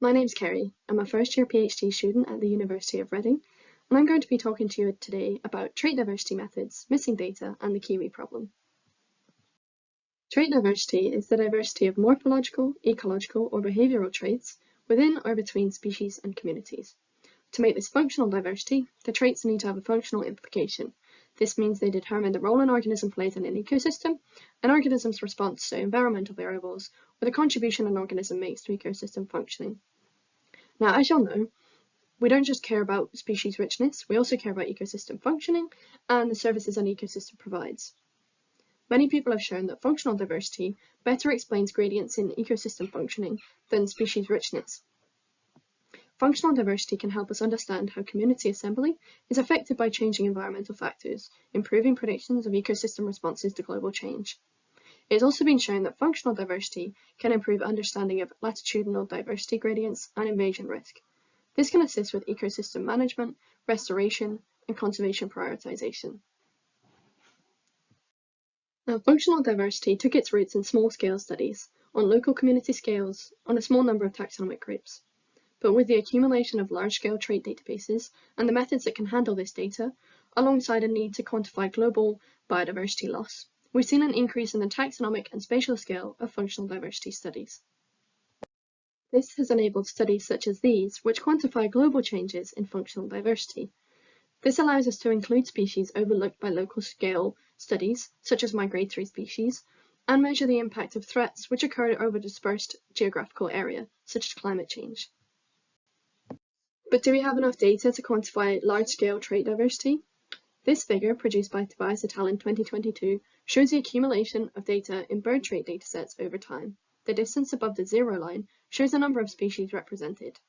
My name's Kerry. I'm a first year PhD student at the University of Reading, and I'm going to be talking to you today about trait diversity methods, missing data, and the Kiwi problem. Trait diversity is the diversity of morphological, ecological, or behavioural traits within or between species and communities. To make this functional diversity, the traits need to have a functional implication. This means they determine the role an organism plays in an ecosystem, an organism's response to environmental variables, or the contribution an organism makes to ecosystem functioning. Now, as you'll know, we don't just care about species richness, we also care about ecosystem functioning and the services an ecosystem provides. Many people have shown that functional diversity better explains gradients in ecosystem functioning than species richness. Functional diversity can help us understand how community assembly is affected by changing environmental factors, improving predictions of ecosystem responses to global change. It has also been shown that functional diversity can improve understanding of latitudinal diversity gradients and invasion risk. This can assist with ecosystem management, restoration, and conservation prioritization. Now, functional diversity took its roots in small-scale studies, on local community scales, on a small number of taxonomic groups. But with the accumulation of large-scale trait databases and the methods that can handle this data, alongside a need to quantify global biodiversity loss, we've seen an increase in the taxonomic and spatial scale of functional diversity studies. This has enabled studies such as these, which quantify global changes in functional diversity. This allows us to include species overlooked by local scale studies, such as migratory species, and measure the impact of threats which occur over a dispersed geographical area, such as climate change. But do we have enough data to quantify large-scale trait diversity? This figure, produced by Tobias et al. in 2022, shows the accumulation of data in bird trait datasets over time. The distance above the zero line shows the number of species represented.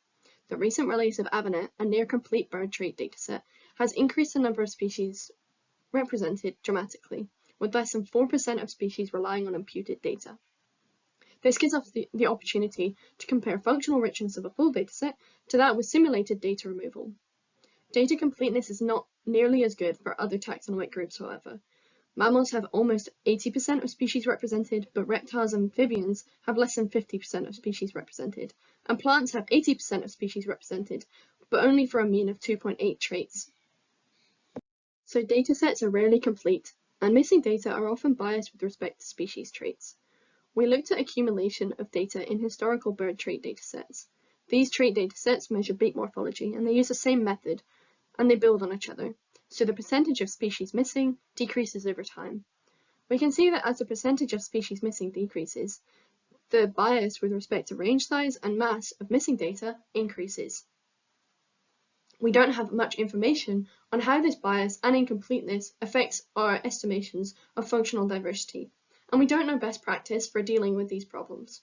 The recent release of AVONET, a near-complete bird trait dataset, has increased the number of species represented dramatically, with less than 4% of species relying on imputed data. This gives us the, the opportunity to compare functional richness of a full dataset to that with simulated data removal. Data completeness is not nearly as good for other taxonomic groups, however. Mammals have almost 80% of species represented, but reptiles and amphibians have less than 50% of species represented, and plants have 80% of species represented, but only for a mean of 2.8 traits. So datasets are rarely complete, and missing data are often biased with respect to species traits. We looked at accumulation of data in historical bird trait datasets. These trait datasets measure beak morphology, and they use the same method, and they build on each other, so the percentage of species missing decreases over time. We can see that as the percentage of species missing decreases, the bias with respect to range size and mass of missing data increases. We don't have much information on how this bias and incompleteness affects our estimations of functional diversity, and we don't know best practice for dealing with these problems.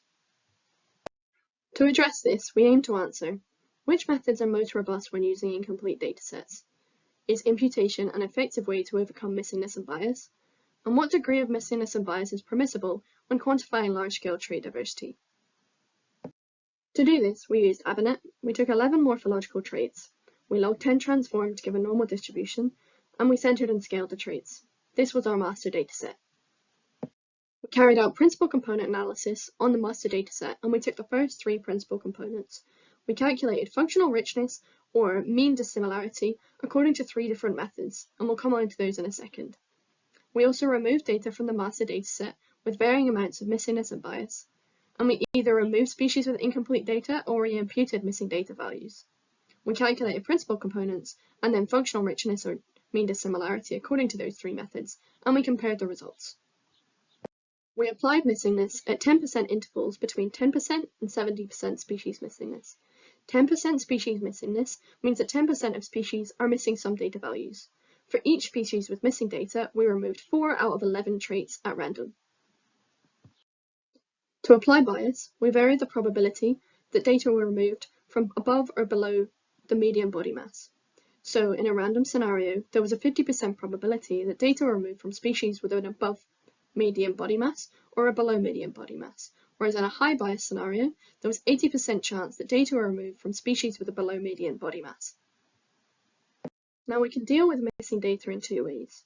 To address this, we aim to answer which methods are most robust when using incomplete datasets? Is imputation an effective way to overcome missingness and bias? And what degree of missingness and bias is permissible when quantifying large-scale trait diversity? To do this, we used AVONET, We took 11 morphological traits. We logged 10 transformed to give a normal distribution, and we centered and scaled the traits. This was our master dataset. We carried out principal component analysis on the master dataset, and we took the first three principal components, we calculated functional richness or mean dissimilarity according to three different methods, and we'll come on to those in a second. We also removed data from the master dataset with varying amounts of missingness and bias, and we either removed species with incomplete data or we imputed missing data values. We calculated principal components and then functional richness or mean dissimilarity according to those three methods, and we compared the results. We applied missingness at 10% intervals between 10% and 70% species missingness, 10% species missingness means that 10% of species are missing some data values. For each species with missing data, we removed 4 out of 11 traits at random. To apply bias, we varied the probability that data were removed from above or below the median body mass. So in a random scenario, there was a 50% probability that data were removed from species with an above median body mass or a below median body mass, whereas in a high bias scenario, there was 80% chance that data were removed from species with a below median body mass. Now we can deal with missing data in two ways.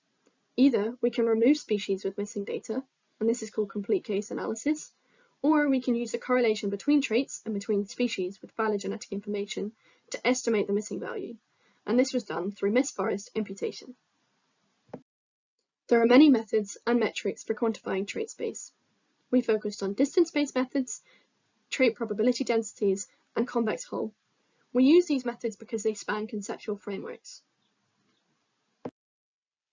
Either we can remove species with missing data, and this is called complete case analysis, or we can use the correlation between traits and between species with phylogenetic information to estimate the missing value, and this was done through missForest imputation. There are many methods and metrics for quantifying trait space. We focused on distance-based methods, trait probability densities, and convex hull. We use these methods because they span conceptual frameworks.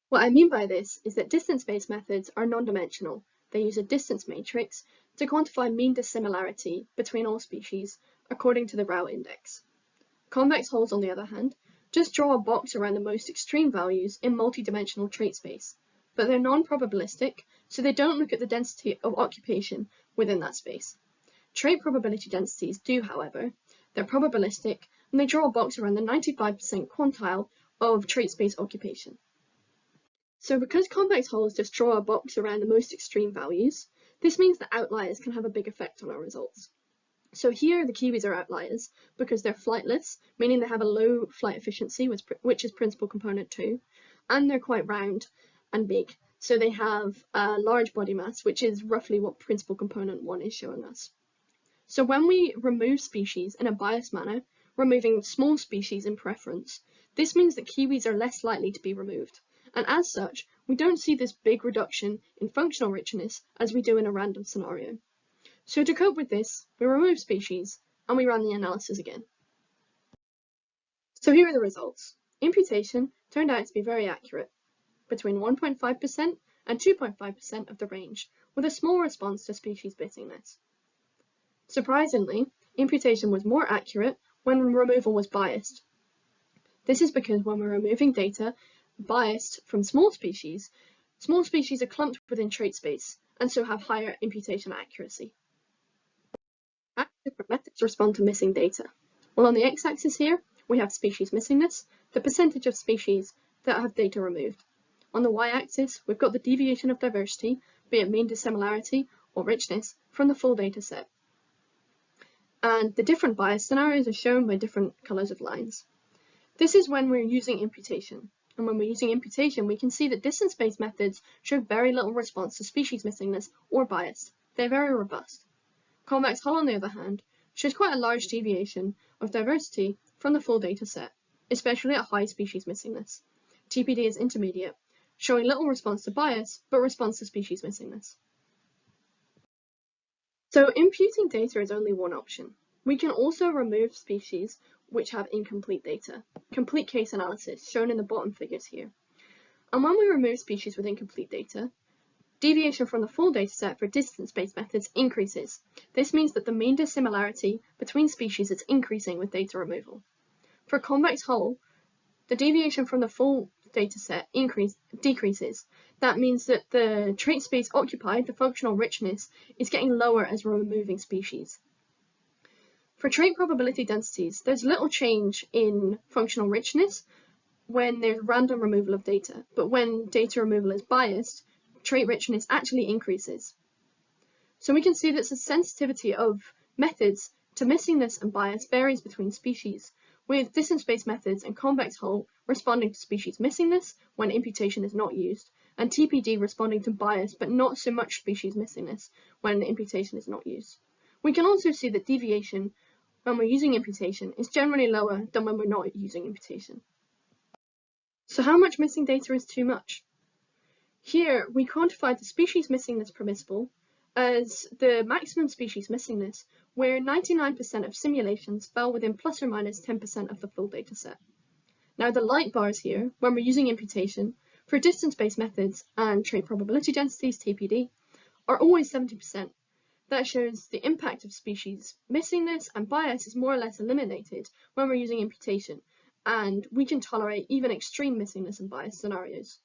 What I mean by this is that distance-based methods are non-dimensional. They use a distance matrix to quantify mean dissimilarity between all species according to the Rao index. Convex hulls, on the other hand, just draw a box around the most extreme values in multi-dimensional trait space, but they're non-probabilistic, so they don't look at the density of occupation within that space. Trait probability densities do, however. They're probabilistic, and they draw a box around the 95% quantile of trait space occupation. So because convex hulls just draw a box around the most extreme values, this means that outliers can have a big effect on our results. So here the kiwis are outliers because they're flightless, meaning they have a low flight efficiency, which is principal component 2, and they're quite round, and big. So they have a large body mass, which is roughly what principal component one is showing us. So when we remove species in a biased manner, removing small species in preference, this means that kiwis are less likely to be removed. And as such, we don't see this big reduction in functional richness as we do in a random scenario. So to cope with this, we remove species and we run the analysis again. So here are the results. Imputation turned out to be very accurate between 1.5% and 2.5% of the range, with a small response to species missingness. Surprisingly, imputation was more accurate when removal was biased. This is because when we're removing data biased from small species, small species are clumped within trait space and so have higher imputation accuracy. How different methods respond to missing data? Well, on the x-axis here, we have species missingness, the percentage of species that have data removed. On the y-axis, we've got the deviation of diversity, be it mean dissimilarity or richness, from the full data set. And the different bias scenarios are shown by different colours of lines. This is when we're using imputation. And when we're using imputation, we can see that distance-based methods show very little response to species missingness or bias. They're very robust. Convex hull, on the other hand, shows quite a large deviation of diversity from the full data set, especially at high species missingness. TPD is intermediate, showing little response to bias, but response to species missingness. So imputing data is only one option. We can also remove species which have incomplete data, complete case analysis, shown in the bottom figures here. And when we remove species with incomplete data, deviation from the full dataset for distance-based methods increases. This means that the mean dissimilarity between species is increasing with data removal. For convex hull, the deviation from the full dataset increase, decreases. That means that the trait space occupied, the functional richness, is getting lower as we're removing species. For trait probability densities, there's little change in functional richness when there's random removal of data, but when data removal is biased, trait richness actually increases. So we can see that the sensitivity of methods to missingness and bias varies between species, with distance-based methods and convex hull responding to species missingness when imputation is not used, and TPD responding to bias but not so much species missingness when imputation is not used. We can also see that deviation when we're using imputation is generally lower than when we're not using imputation. So how much missing data is too much? Here we quantified the species missingness permissible as the maximum species missingness where 99% of simulations fell within plus or minus 10% of the full dataset. Now the light bars here, when we're using imputation, for distance-based methods and trait probability densities, TPD, are always 70%. That shows the impact of species missingness and bias is more or less eliminated when we're using imputation, and we can tolerate even extreme missingness and bias scenarios.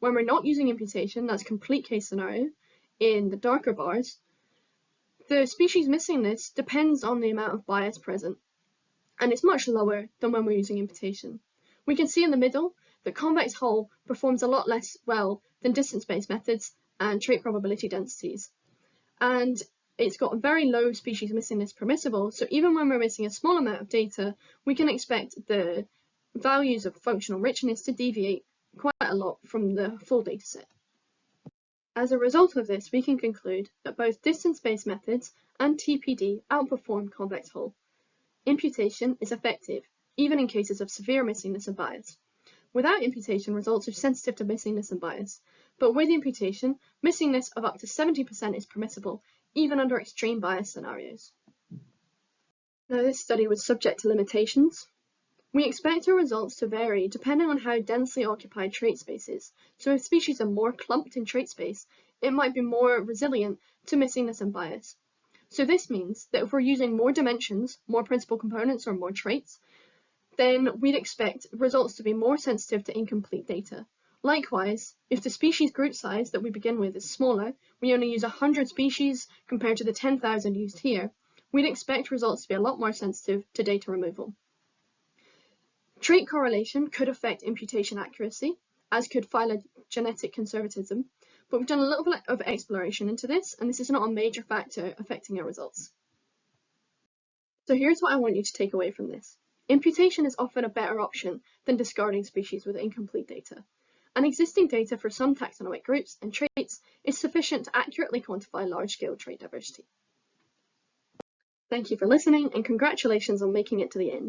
When we're not using imputation, that's complete case scenario, in the darker bars, the species missingness depends on the amount of bias present, and it's much lower than when we're using imputation. We can see in the middle that convex hull performs a lot less well than distance-based methods and trait probability densities. And it's got a very low species missingness permissible, so even when we're missing a small amount of data, we can expect the values of functional richness to deviate quite a lot from the full dataset. As a result of this, we can conclude that both distance-based methods and TPD outperform convex hull. Imputation is effective, even in cases of severe missingness and bias. Without imputation, results are sensitive to missingness and bias, but with imputation, missingness of up to 70% is permissible, even under extreme bias scenarios. Now this study was subject to limitations. We expect our results to vary depending on how densely occupied trait space is, so if species are more clumped in trait space, it might be more resilient to missingness and bias. So this means that if we're using more dimensions, more principal components, or more traits, then we'd expect results to be more sensitive to incomplete data. Likewise, if the species group size that we begin with is smaller, we only use 100 species compared to the 10,000 used here, we'd expect results to be a lot more sensitive to data removal. Trait correlation could affect imputation accuracy, as could phylogenetic conservatism, but we've done a little bit of exploration into this, and this is not a major factor affecting our results. So here's what I want you to take away from this. Imputation is often a better option than discarding species with incomplete data. And existing data for some taxonomic groups and traits is sufficient to accurately quantify large-scale trait diversity. Thank you for listening and congratulations on making it to the end.